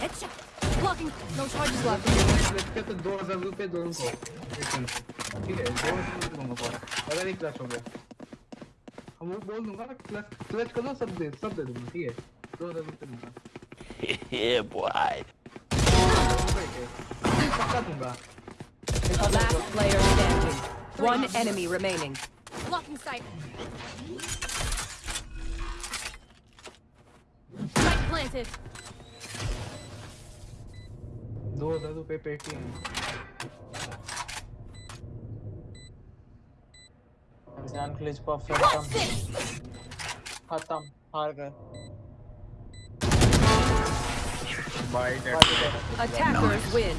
Headshot. Blocking. No charges left. इसके तो दो हजार रुपए दो उनको ठीक है दो हजार रुपए दूंगा पर अगर एक क्लच हो गया हम वो बोल दूंगा क्लच क्लच कर दो सब दे सब दे दूंगा ठीक है दो हजार रुपए दूंगा yeah, boy. पक्का दूंगा Last player standing. One enemy remaining. Blocking sight. Sight planted. दो हजार रुपए पेटीएम ध्यान क्लिच परफेक्ट What's this? खत्म हार गए Attackers win.